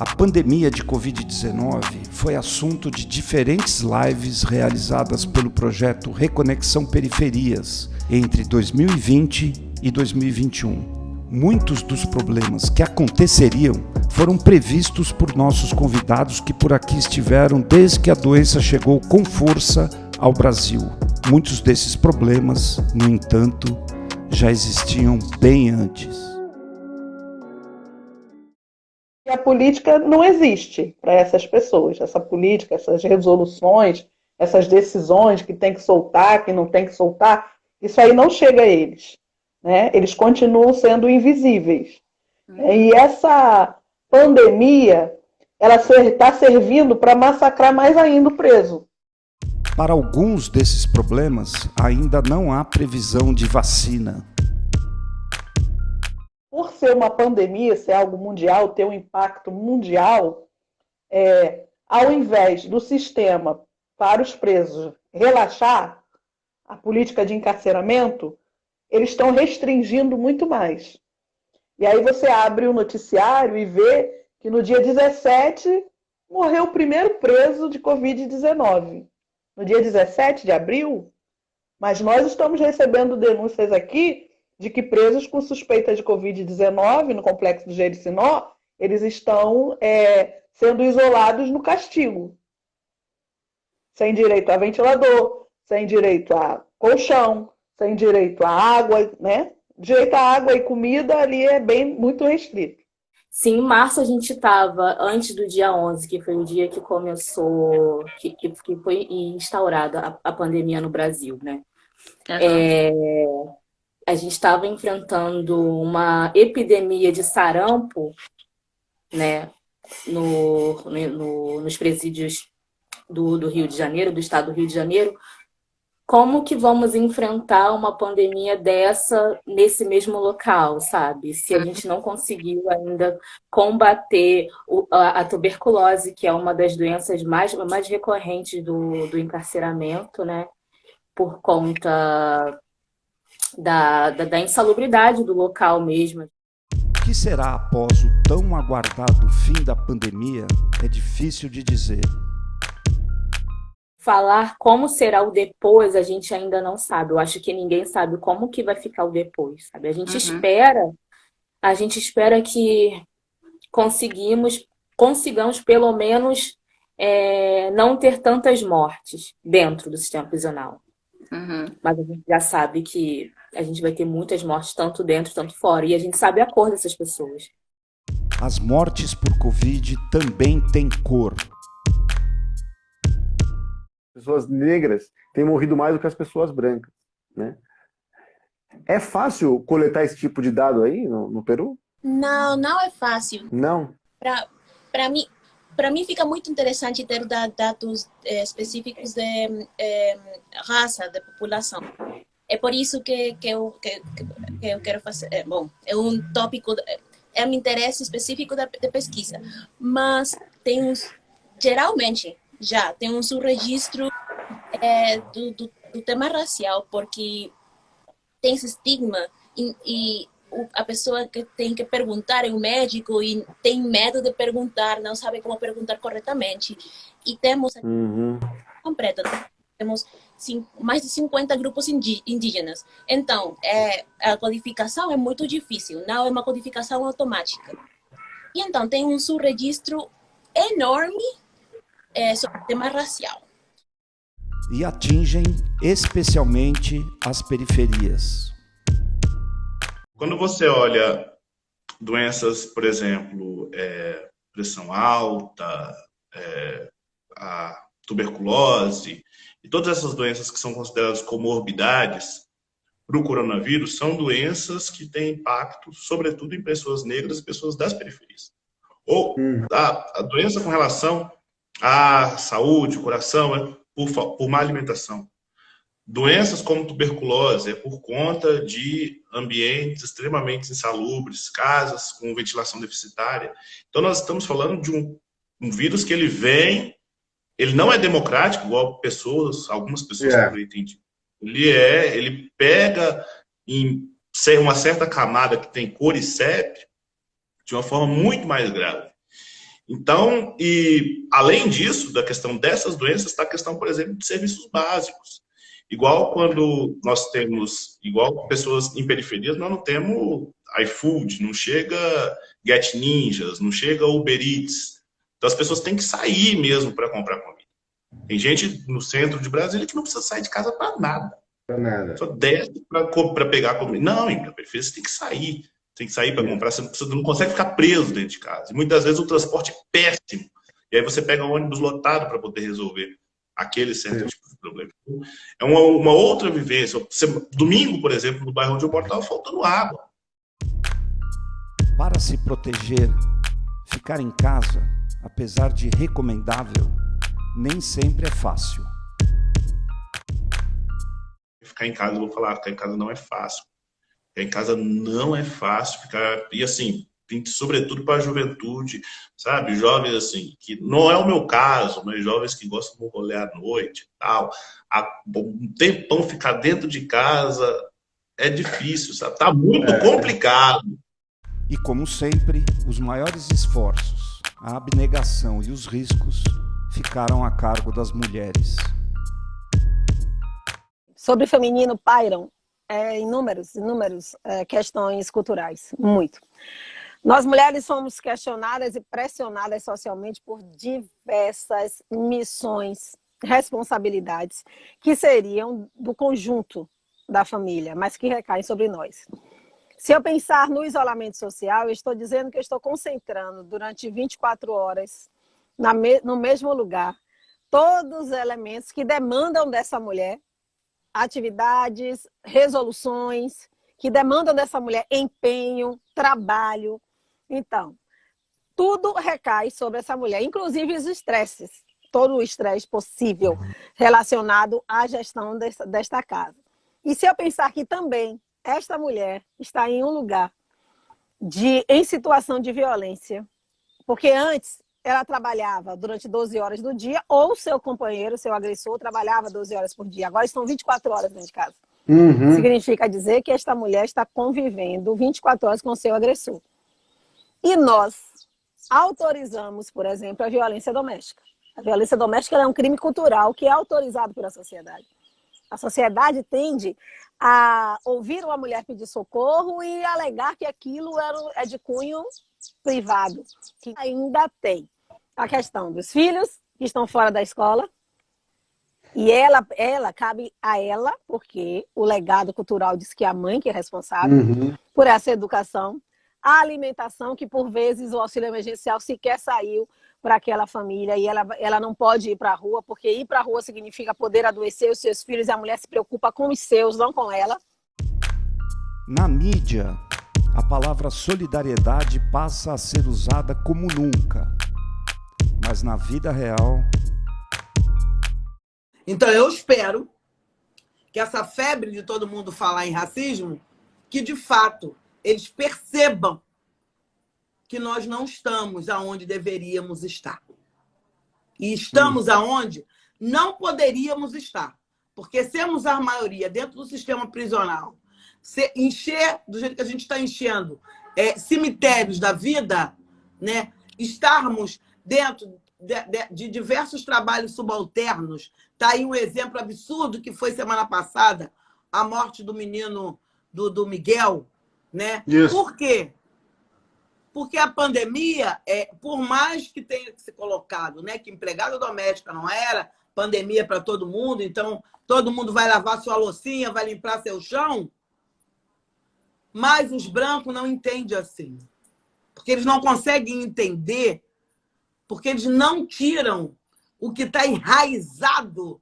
A pandemia de Covid-19 foi assunto de diferentes lives realizadas pelo projeto Reconexão Periferias entre 2020 e 2021. Muitos dos problemas que aconteceriam foram previstos por nossos convidados que por aqui estiveram desde que a doença chegou com força ao Brasil. Muitos desses problemas, no entanto, já existiam bem antes a política não existe para essas pessoas. Essa política, essas resoluções, essas decisões que tem que soltar, que não tem que soltar, isso aí não chega a eles. Né? Eles continuam sendo invisíveis. Uhum. E essa pandemia, ela está servindo para massacrar mais ainda o preso. Para alguns desses problemas, ainda não há previsão de vacina por ser uma pandemia, ser algo mundial, ter um impacto mundial, é, ao invés do sistema para os presos relaxar a política de encarceramento, eles estão restringindo muito mais. E aí você abre o noticiário e vê que no dia 17 morreu o primeiro preso de Covid-19. No dia 17 de abril, mas nós estamos recebendo denúncias aqui de que presos com suspeita de Covid-19 no complexo do Jericinó, eles estão é, sendo isolados no castigo. Sem direito a ventilador, sem direito a colchão, sem direito a água, né? Direito a água e comida ali é bem muito restrito. Sim, em março a gente estava, antes do dia 11, que foi o dia que começou, que, que, que foi instaurada a, a, pandemia no Brasil, né? Uhum. É, a gente estava enfrentando uma epidemia de sarampo, né, no, no, nos presídios do, do Rio de Janeiro, do estado do Rio de Janeiro, como que vamos enfrentar uma pandemia dessa nesse mesmo local, sabe? Se a gente não conseguiu ainda combater a, tuberculose, que é uma das doenças mais, mais recorrentes do, do encarceramento, né? Por conta da, da, da insalubridade do local mesmo. O que será após o tão aguardado fim da pandemia é difícil de dizer. Falar como será o depois, a gente ainda não sabe. Eu acho que ninguém sabe como que vai ficar o depois, sabe? A gente uhum. espera, a gente espera que conseguimos, consigamos pelo menos é, não ter tantas mortes dentro do sistema prisional. Uhum. Mas a gente já sabe que a gente vai ter muitas mortes, tanto dentro, tanto fora. E a gente sabe a cor dessas pessoas. As mortes por Covid também têm cor. Pessoas negras têm morrido mais do que as pessoas brancas. Né? É fácil coletar esse tipo de dado aí no, no Peru? Não, não é fácil. Não? Para mim, para mim fica muito interessante ter dados é, específicos de é, raça, de população. É por isso que, que, eu, que, que eu quero fazer. É, bom, é um tópico, é um interesse específico da, de pesquisa, mas tem uns, geralmente, já tem um registro é, do, do, do, tema racial, porque tem esse estigma e, e a pessoa que tem que perguntar é um médico e tem medo de perguntar, não sabe como perguntar corretamente. E temos uhum. completo, temos mais de 50 grupos indígenas. Então, é, a codificação é muito difícil, não é uma codificação automática. E então tem um subregistro enorme é, sobre o tema racial. E atingem especialmente as periferias. Quando você olha doenças, por exemplo, é, pressão alta, é, a tuberculose e todas essas doenças que são consideradas comorbidades para o coronavírus são doenças que têm impacto, sobretudo, em pessoas negras e pessoas das periferias. Ou hum. a, a doença com relação à saúde, coração, é por, por má alimentação. Doenças como tuberculose é por conta de ambientes extremamente insalubres, casas com ventilação deficitária. Então, nós estamos falando de um, um vírus que ele vem, ele não é democrático, igual pessoas, algumas pessoas yeah. É. entendem. Ele é, ele pega em uma certa camada que tem cor e CEP de uma forma muito mais grave. Então, e além disso, da questão dessas doenças, está a questão, por exemplo, de serviços básicos. Igual quando nós temos, igual pessoas em periferias, nós não temos iFood, não chega Get Ninjas, não chega Uber Eats. Então as pessoas têm que sair mesmo para comprar comida. Tem gente no centro de Brasília que não precisa sair de casa para nada. Para nada. Só desce para pegar comida. Não, em periferia você tem que sair. Tem que sair para é. comprar, você não, precisa, não consegue ficar preso dentro de casa. E muitas vezes o transporte é péssimo. E aí você pega um ônibus lotado para poder resolver aquele certo tipo de problema. É uma, uma outra vivência. Você, domingo, por exemplo, no bairro onde eu moro, estava faltando água. Para se proteger, ficar em casa, apesar de recomendável, nem sempre é fácil. Ficar em casa, eu vou falar, ficar em casa não é fácil. Ficar em casa não é fácil. Ficar... E assim, sobretudo para a juventude, sabe? Jovens assim, que não é o meu caso, mas jovens que gostam de rolê à noite e tal. Um tempão ficar dentro de casa é difícil, sabe? Tá muito é. complicado. E como sempre, os maiores esforços, a abnegação e os riscos ficaram a cargo das mulheres. Sobre feminino pairam é, inúmeros, inúmeros é, questões culturais, muito. Nós mulheres somos questionadas e pressionadas socialmente por diversas missões, responsabilidades que seriam do conjunto da família, mas que recaem sobre nós. Se eu pensar no isolamento social, eu estou dizendo que eu estou concentrando durante 24 horas no mesmo lugar todos os elementos que demandam dessa mulher atividades, resoluções, que demandam dessa mulher empenho, trabalho, então, tudo recai sobre essa mulher, inclusive os estresses, todo o estresse possível relacionado à gestão desta, desta casa. E se eu pensar que também esta mulher está em um lugar de, em situação de violência, porque antes ela trabalhava durante 12 horas do dia, ou seu companheiro, seu agressor, trabalhava 12 horas por dia. Agora estão 24 horas dentro de casa. Uhum. Significa dizer que esta mulher está convivendo 24 horas com seu agressor. E nós autorizamos, por exemplo, a violência doméstica. A violência doméstica é um crime cultural que é autorizado pela sociedade. A sociedade tende a ouvir uma mulher pedir socorro e alegar que aquilo é de cunho privado. Que ainda tem a questão dos filhos que estão fora da escola, e ela, ela cabe a ela, porque o legado cultural diz que é a mãe que é responsável uhum. por essa educação a alimentação, que por vezes o auxílio emergencial sequer saiu para aquela família e ela, ela não pode ir para a rua, porque ir para a rua significa poder adoecer os seus filhos e a mulher se preocupa com os seus, não com ela. Na mídia, a palavra solidariedade passa a ser usada como nunca, mas na vida real... Então eu espero que essa febre de todo mundo falar em racismo, que de fato eles percebam que nós não estamos aonde deveríamos estar. E estamos aonde não poderíamos estar. Porque sermos a maioria dentro do sistema prisional, se encher do jeito que a gente está enchendo é, cemitérios da vida, né? estarmos dentro de, de, de, diversos trabalhos subalternos. Está aí um exemplo absurdo que foi semana passada, a morte do menino do, do Miguel, né? Isso. Por quê? Porque a pandemia, é, por mais que tenha se colocado né, que empregada doméstica não era, pandemia para todo mundo, então todo mundo vai lavar sua loucinha, vai limpar seu chão, mas os brancos não entendem assim. Porque eles não conseguem entender, porque eles não tiram o que está enraizado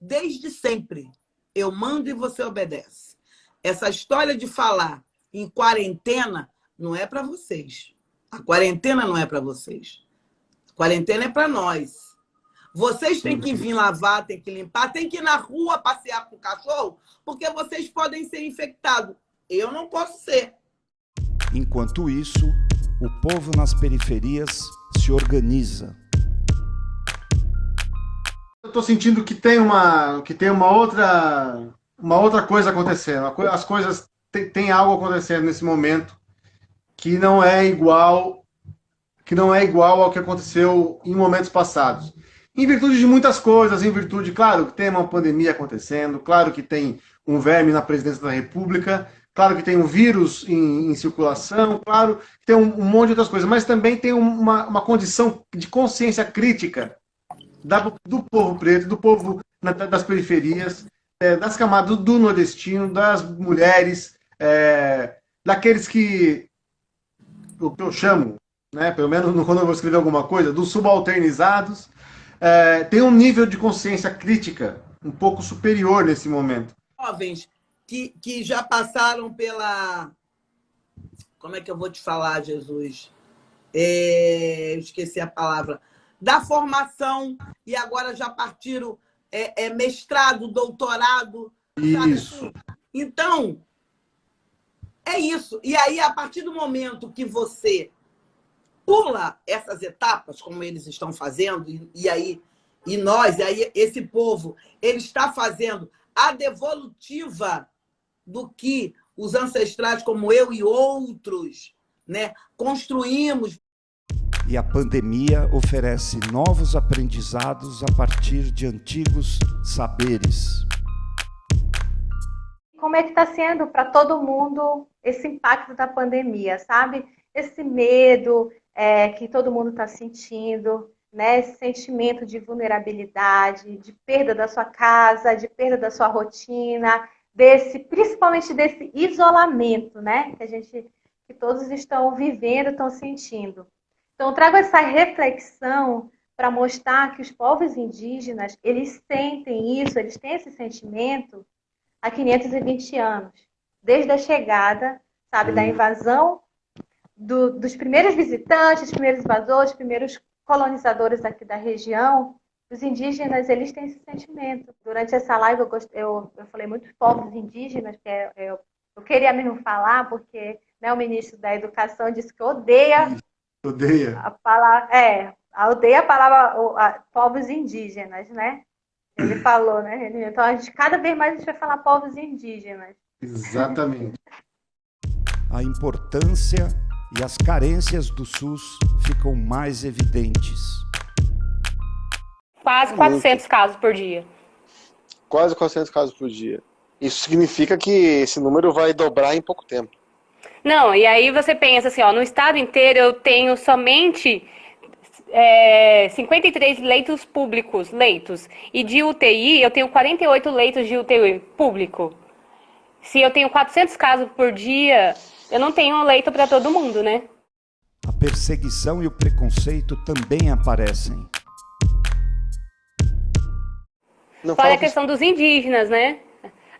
desde sempre. Eu mando e você obedece. Essa história de falar em quarentena não é para vocês. A quarentena não é para vocês. A quarentena é para nós. Vocês têm que vir lavar, têm que limpar, têm que ir na rua passear com o cachorro, porque vocês podem ser infectados. Eu não posso ser. Enquanto isso, o povo nas periferias se organiza. Eu estou sentindo que tem uma, que tem uma outra uma outra coisa acontecendo. As coisas tem, tem algo acontecendo nesse momento que não é igual que não é igual ao que aconteceu em momentos passados. Em virtude de muitas coisas, em virtude, claro, que tem uma pandemia acontecendo, claro que tem um verme na presidência da República, claro que tem um vírus em, em circulação, claro que tem um, um, monte de outras coisas, mas também tem uma, uma condição de consciência crítica da, do povo preto, do povo na, das periferias, é, das camadas do nordestino, das mulheres, é, daqueles que, o que eu chamo, né, pelo menos quando eu vou escrever alguma coisa, dos subalternizados, é, tem um nível de consciência crítica um pouco superior nesse momento. Jovens que, que já passaram pela. Como é que eu vou te falar, Jesus? É, esqueci a palavra. Da formação e agora já partiram é, é mestrado, doutorado. Isso. Sabe? Então, é isso. E aí, a partir do momento que você pula essas etapas, como eles estão fazendo, e, aí e nós, e aí esse povo, ele está fazendo a devolutiva do que os ancestrais como eu e outros né, construímos. E a pandemia oferece novos aprendizados a partir de antigos saberes. Como é que está sendo para todo mundo esse impacto da pandemia, sabe? Esse medo, é, que todo mundo está sentindo, né? Esse sentimento de vulnerabilidade, de perda da sua casa, de perda da sua rotina, desse, principalmente desse isolamento, né? Que a gente, que todos estão vivendo, estão sentindo. Então, trago essa reflexão para mostrar que os povos indígenas, eles sentem isso, eles têm esse sentimento há 520 anos, desde a chegada, sabe, da invasão do, dos primeiros visitantes, primeiros invasores, primeiros colonizadores aqui da região, os indígenas, eles têm esse sentimento. Durante essa live, eu, gost... eu, eu falei muitos povos indígenas, que é, eu, eu queria mesmo falar, porque né, o ministro da Educação disse que odeia... Odeia. A palavra, é, odeia a palavra a, povos indígenas, né? Ele falou, né? Então, a gente, cada vez mais a gente vai falar povos indígenas. Exatamente. a importância e as carências do SUS ficam mais evidentes. Quase 400 casos por dia. Quase 400 casos por dia. Isso significa que esse número vai dobrar em pouco tempo. Não, e aí você pensa assim, ó, no estado inteiro eu tenho somente é, 53 leitos públicos, leitos. E de UTI eu tenho 48 leitos de UTI público. Se eu tenho 400 casos por dia, eu não tenho um leito para todo mundo, né? A perseguição e o preconceito também aparecem. Não Fora a questão dos indígenas, né?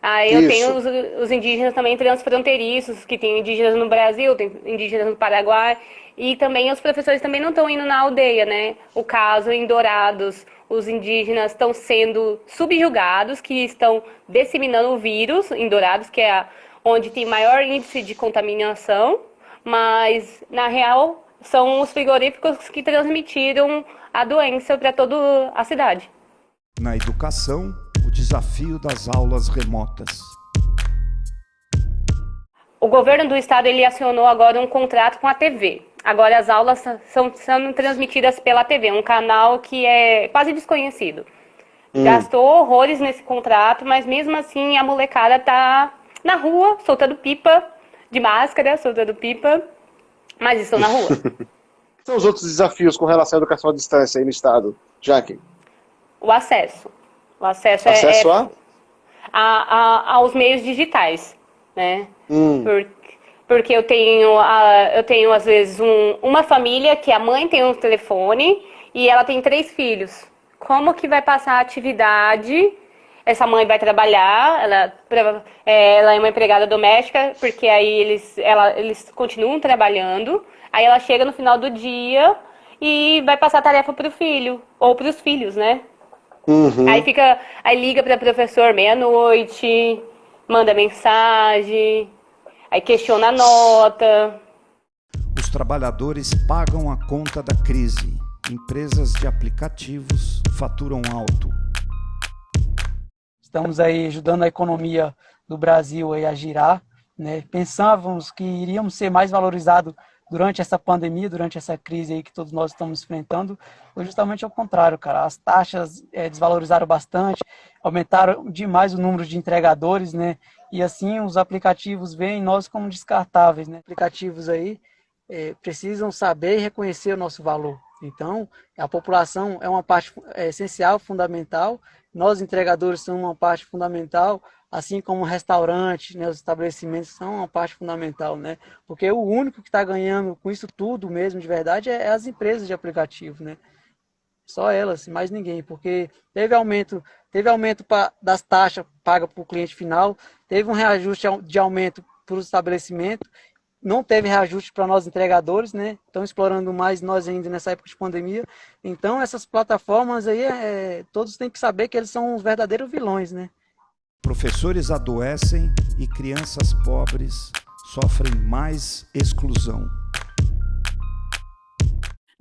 Aí eu tenho os, os, indígenas também transfronteiriços, que tem indígenas no Brasil, tem indígenas no Paraguai, e também os professores também não estão indo na aldeia, né? O caso em Dourados, os indígenas estão sendo subjugados, que estão disseminando o vírus em Dourados, que é onde tem maior índice de contaminação, mas na real são os frigoríficos que transmitiram a doença para toda a cidade. Na educação, o desafio das aulas remotas. O governo do estado ele acionou agora um contrato com a TV. Agora as aulas são sendo transmitidas pela TV, um canal que é quase desconhecido. Hum. Gastou horrores nesse contrato, mas mesmo assim a molecada tá na rua, soltando pipa, de máscara, soltando pipa, mas estão na rua. São os outros desafios com relação à educação à distância aí no estado, Jaque? O acesso. O acesso, é, acesso é, a? A, a, aos meios digitais, né? Hum. Por, porque eu tenho, a, eu tenho às vezes, um, uma família que a mãe tem um telefone e ela tem três filhos. Como que vai passar a atividade essa mãe vai trabalhar, ela, é, ela é uma empregada doméstica, porque aí eles, ela, eles continuam trabalhando, aí ela chega no final do dia e vai passar a tarefa para o filho, ou para os filhos, né? Uhum. Aí fica, aí liga para o professor meia-noite, manda mensagem, aí questiona a nota. Os trabalhadores pagam a conta da crise. Empresas de aplicativos faturam alto estamos aí ajudando a economia do Brasil aí a girar. Né? Pensávamos que iríamos ser mais valorizados durante essa pandemia, durante essa crise aí que todos nós estamos enfrentando, foi justamente ao contrário, cara. As taxas é, desvalorizaram bastante, aumentaram demais o número de entregadores, né? E assim os aplicativos veem nós como descartáveis, né? Aplicativos aí é, precisam saber e reconhecer o nosso valor. Então, a população é uma parte é, essencial, fundamental. Nós, entregadores, somos uma parte fundamental, assim como o restaurante, né, os estabelecimentos são uma parte fundamental, né? Porque o único que está ganhando com isso tudo mesmo, de verdade, é, é as empresas de aplicativo, né? Só elas, mais ninguém, porque teve aumento, teve aumento pra, das taxas pagas para o cliente final, teve um reajuste de aumento para os estabelecimentos não teve reajuste para nós entregadores, né? Estão explorando mais nós ainda nessa época de pandemia. Então, essas plataformas aí, é, todos têm que saber que eles são os verdadeiros vilões, né? Professores adoecem e crianças pobres sofrem mais exclusão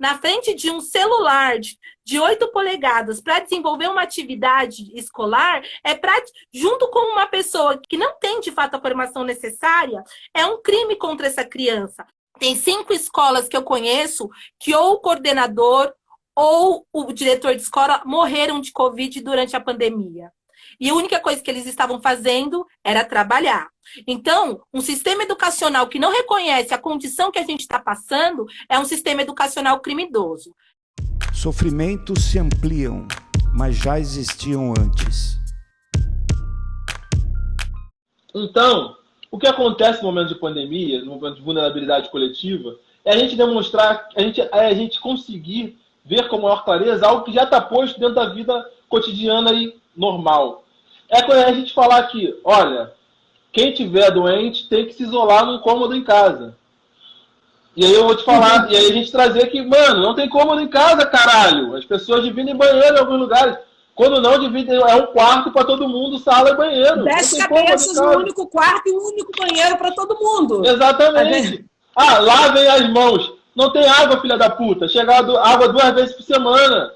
na frente de um celular de, de 8 polegadas para desenvolver uma atividade escolar, é pra, junto com uma pessoa que não tem de fato a formação necessária, é um crime contra essa criança. Tem cinco escolas que eu conheço que ou o coordenador ou o diretor de escola morreram de Covid durante a pandemia. E a única coisa que eles estavam fazendo era trabalhar. Então, um sistema educacional que não reconhece a condição que a gente está passando é um sistema educacional criminoso. Sofrimentos se ampliam, mas já existiam antes. Então, o que acontece no momento de pandemia, no momento de vulnerabilidade coletiva, é a gente demonstrar, a gente, é a gente conseguir ver com maior clareza algo que já está posto dentro da vida cotidiana e normal. É quando a gente falar que, olha, quem tiver doente tem que se isolar num cômodo em casa. E aí eu vou te falar, e aí a gente trazer que, mano, não tem cômodo em casa, caralho. As pessoas dividem banheiro em alguns lugares. Quando não, dividem, é um quarto para todo mundo, sala e banheiro. Dez cabeças, um único quarto e um único banheiro para todo mundo. Exatamente. Ah, lavem as mãos. Não tem água, filha da puta. Chega água duas vezes por semana.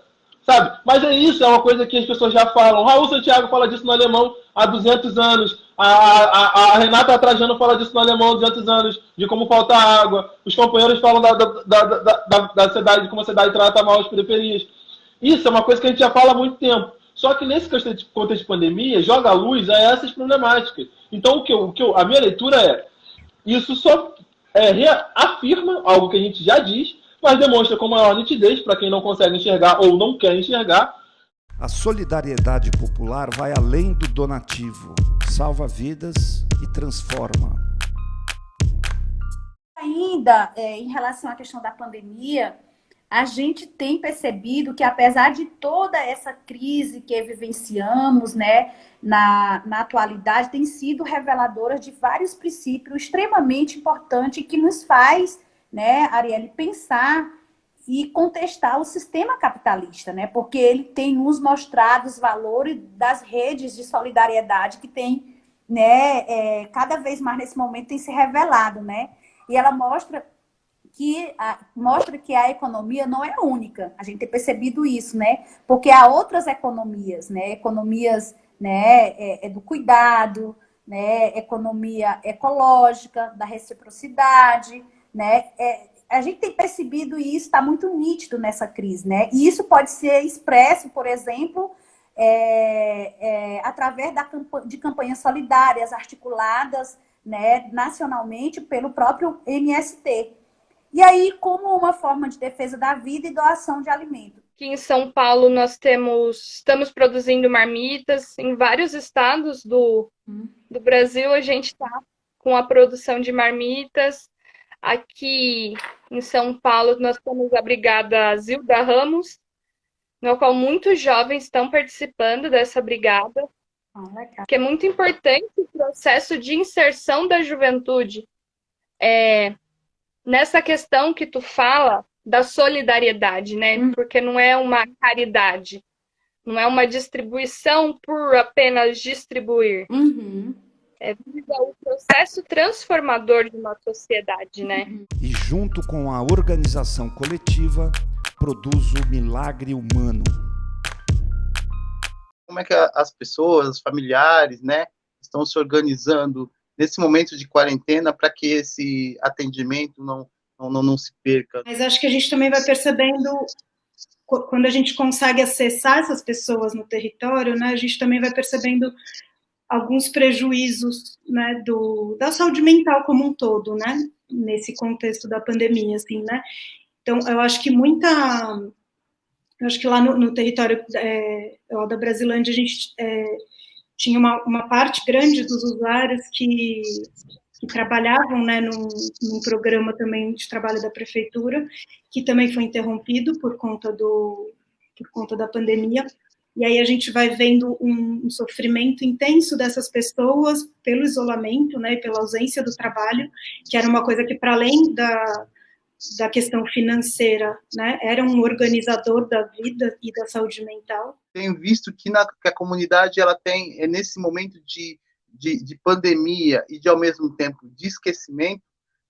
Sabe? Mas é isso, é uma coisa que as pessoas já falam. Raul Santiago fala disso no alemão há 200 anos. A, a, a Renata Trajano fala disso no alemão há 200 anos, de como falta água. Os companheiros falam da, da, da, da, da cidade, de como a cidade trata mal as periferias. Isso é uma coisa que a gente já fala há muito tempo. Só que nesse contexto de pandemia, joga a luz a essas problemáticas. Então, o que eu, o que eu, a minha leitura é: isso só é, reafirma algo que a gente já diz, mas demonstra com maior nitidez para quem não consegue enxergar ou não quer enxergar. A solidariedade popular vai além do donativo, salva vidas e transforma. Ainda é, em relação à questão da pandemia, a gente tem percebido que apesar de toda essa crise que vivenciamos, né, na, na atualidade, tem sido reveladora de vários princípios extremamente importantes que nos faz né, Arielle, pensar e contestar o sistema capitalista, né? Porque ele tem nos mostrado os valores das redes de solidariedade que tem, né, é, cada vez mais nesse momento tem se revelado, né? E ela mostra que a, mostra que a economia não é única. A gente tem percebido isso, né? Porque há outras economias, né? Economias, né, é, é do cuidado, né? Economia ecológica, da reciprocidade, né? É, a gente tem percebido e isso está muito nítido nessa crise, né? E isso pode ser expresso, por exemplo, é, é, através da, de campanhas solidárias articuladas né, nacionalmente pelo próprio MST. E aí, como uma forma de defesa da vida e doação de alimento. Aqui em São Paulo nós temos, estamos produzindo marmitas em vários estados do, hum. do Brasil. A gente está com a produção de marmitas. Aqui em São Paulo, nós temos a Brigada Zilda Ramos, no qual muitos jovens estão participando dessa brigada, ah, que é muito importante o processo de inserção da juventude. É, nessa questão que tu fala da solidariedade, né? Uhum. Porque não é uma caridade, não é uma distribuição por apenas distribuir. Uhum é, visa o processo transformador de uma sociedade, né? E junto com a organização coletiva, produz o milagre humano. Como é que as pessoas, os familiares, né, estão se organizando nesse momento de quarentena para que esse atendimento não, não, não, não se perca. Mas acho que a gente também vai percebendo quando a gente consegue acessar essas pessoas no território, né, a gente também vai percebendo alguns prejuízos, né, do, da saúde mental como um todo, né, nesse contexto da pandemia, assim, né. Então, eu acho que muita, eu acho que lá no, no território é, lá da Brasilândia a gente é, tinha uma, uma parte grande dos usuários que que trabalhavam né, num, num, programa também de trabalho da prefeitura, que também foi interrompido por conta, do, por conta da pandemia. E aí a gente vai vendo um, sofrimento intenso dessas pessoas pelo isolamento, né, pela ausência do trabalho, que era uma coisa que, para além da, da questão financeira, né, era um organizador da vida e da saúde mental. Tenho visto que, na, que a comunidade ela tem, é nesse momento de de, de pandemia e de, ao mesmo tempo, de esquecimento,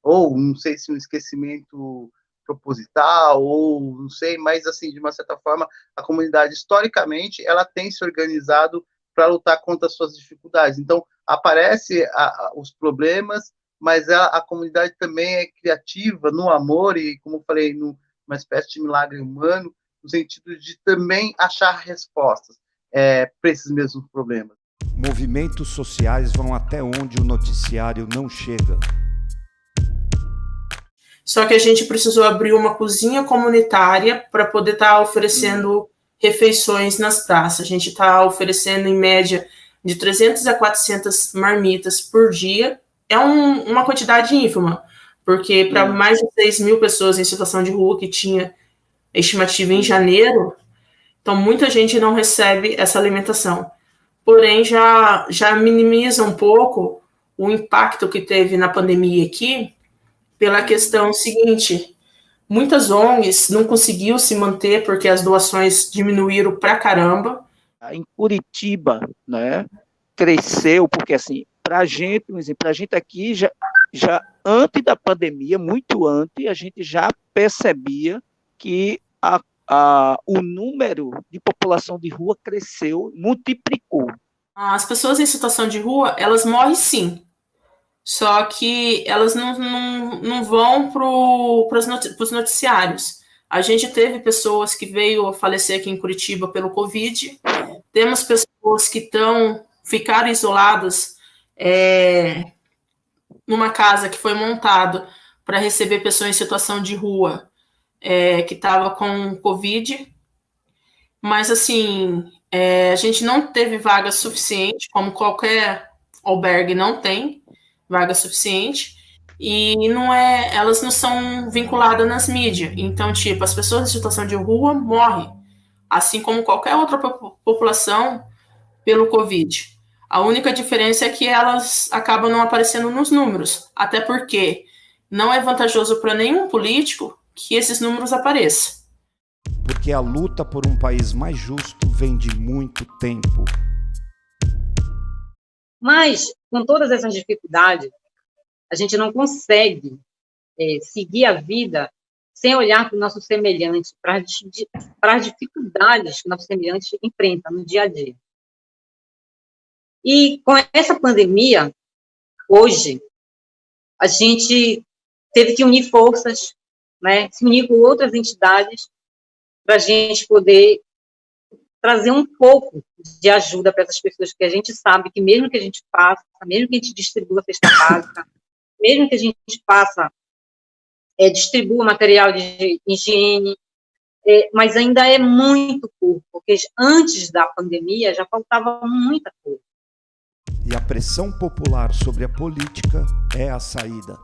ou não sei se um esquecimento proposital, ou não sei, mas, assim, de uma certa forma, a comunidade, historicamente, ela tem se organizado para lutar contra as suas dificuldades. Então, aparece a, a, os problemas, mas a, a, comunidade também é criativa no amor e, como eu falei, numa espécie de milagre humano, no sentido de também achar respostas é, para esses mesmos problemas. Movimentos sociais vão até onde o noticiário não chega. Só que a gente precisou abrir uma cozinha comunitária para poder estar tá oferecendo refeições nas praças. A gente está oferecendo, em média, de 300 a 400 marmitas por dia. É um, uma quantidade ínfima, porque para mais de 6 mil pessoas em situação de rua que tinha estimativa em janeiro, então muita gente não recebe essa alimentação porém já, já minimiza um pouco o impacto que teve na pandemia aqui, pela questão seguinte: muitas ONGs não conseguiram se manter porque as doações diminuíram pra caramba. Em Curitiba, né, cresceu, porque assim, para a gente, por exemplo, a gente aqui já, já antes da pandemia, muito antes, a gente já percebia que a a, o número de população de rua cresceu, multiplicou. As pessoas em situação de rua, elas morrem sim. Só que elas não, não, não vão para os noticiários. A gente teve pessoas que veio a falecer aqui em Curitiba pelo Covid. Temos pessoas que estão ficaram isoladas é, numa casa que foi montada para receber pessoas em situação de rua é, que estava com Covid, mas assim, é, a gente não teve vaga suficiente, como qualquer albergue não tem vaga suficiente, e não é, elas não são vinculadas nas mídias. Então, tipo, as pessoas em situação de rua morrem, assim como qualquer outra população pelo Covid. A única diferença é que elas acabam não aparecendo nos números, até porque não é vantajoso para nenhum político que esses números apareçam. Porque a luta por um país mais justo vem de muito tempo. Mas, com todas essas dificuldades, a gente não consegue é, seguir a vida sem olhar para o nosso semelhante, para, as dificuldades que o nosso semelhante enfrenta no dia a dia. E com essa pandemia, hoje, a gente teve que unir forças né, se unir com outras entidades para a gente poder trazer um pouco de ajuda para essas pessoas, que a gente sabe que mesmo que a gente faça, mesmo que a gente distribua a cesta básica, mesmo que a gente faça, é, distribua material de higiene, é, mas ainda é muito pouco, porque antes da pandemia já faltava muita coisa. E a pressão popular sobre a política é a saída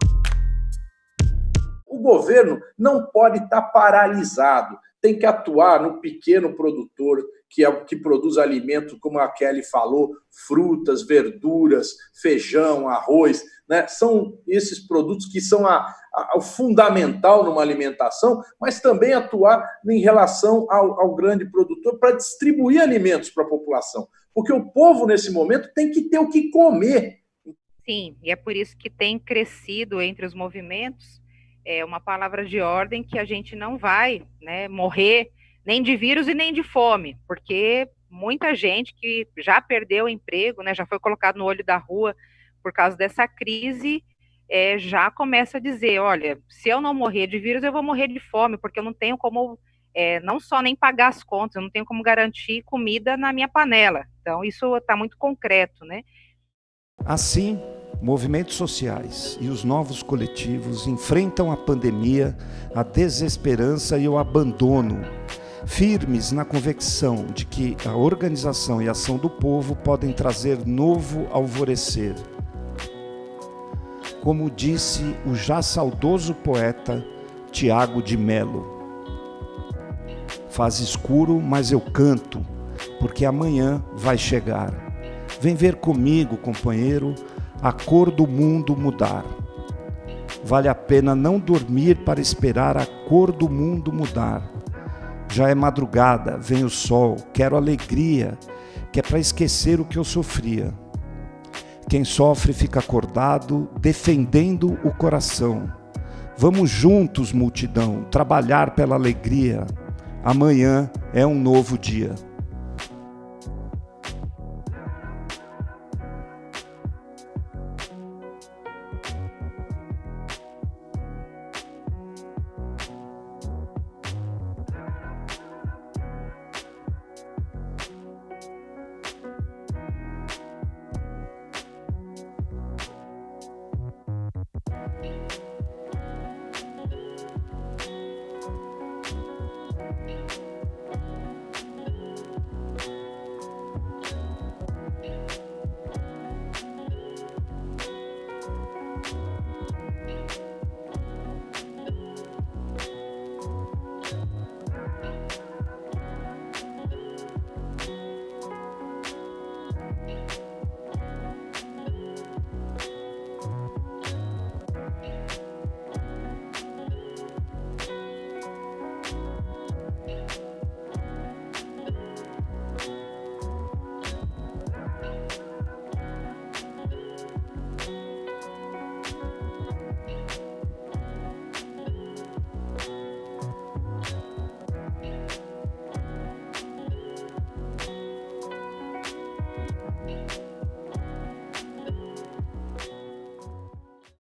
o governo não pode estar paralisado, tem que atuar no pequeno produtor que, é, que produz alimentos, como a Kelly falou, frutas, verduras, feijão, arroz, né? são esses produtos que são a, a, o fundamental numa alimentação, mas também atuar em relação ao, ao grande produtor para distribuir alimentos para a população. Porque o povo, nesse momento, tem que ter o que comer. Sim, e é por isso que tem crescido entre os movimentos é uma palavra de ordem que a gente não vai né, morrer nem de vírus e nem de fome, porque muita gente que já perdeu o emprego, né, já foi colocado no olho da rua por causa dessa crise, é, já começa a dizer, olha, se eu não morrer de vírus, eu vou morrer de fome, porque eu não tenho como, é, não só nem pagar as contas, eu não tenho como garantir comida na minha panela. Então, isso está muito concreto, né? Assim, movimentos sociais e os novos coletivos enfrentam a pandemia, a desesperança e o abandono, firmes na convicção de que a organização e ação do povo podem trazer novo alvorecer como disse o já saudoso poeta Tiago de Melo. Faz escuro, mas eu canto, porque amanhã vai chegar. Vem ver comigo, companheiro, a cor do mundo mudar. Vale a pena não dormir para esperar a cor do mundo mudar. Já é madrugada, vem o sol, quero alegria, que é para esquecer o que eu sofria. Quem sofre fica acordado, defendendo o coração. Vamos juntos, multidão, trabalhar pela alegria. Amanhã é um novo dia.